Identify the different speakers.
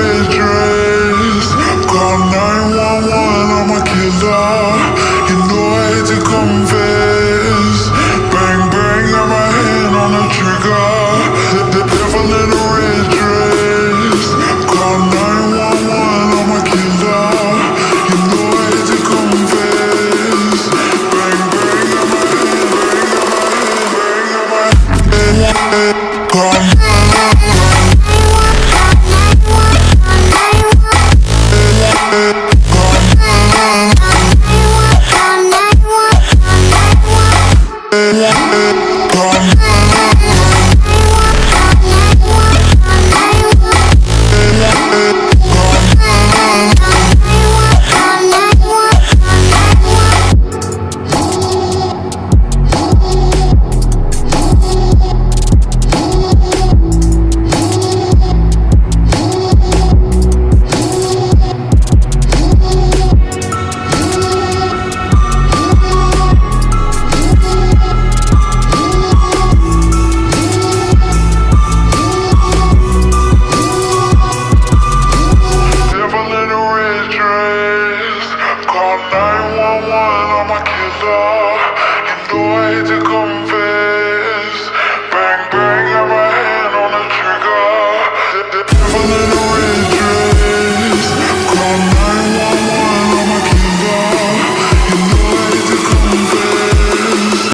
Speaker 1: red dress Call 911, I'm a killer. You know I hate to confess. Bang, bang, got my hand on the trigger. The devil in red dress. Call 911, I'm a killer. You know I hate to confess. Bang, bang, got my hand, bang, got my hand, bang, got my hand. Call 911 the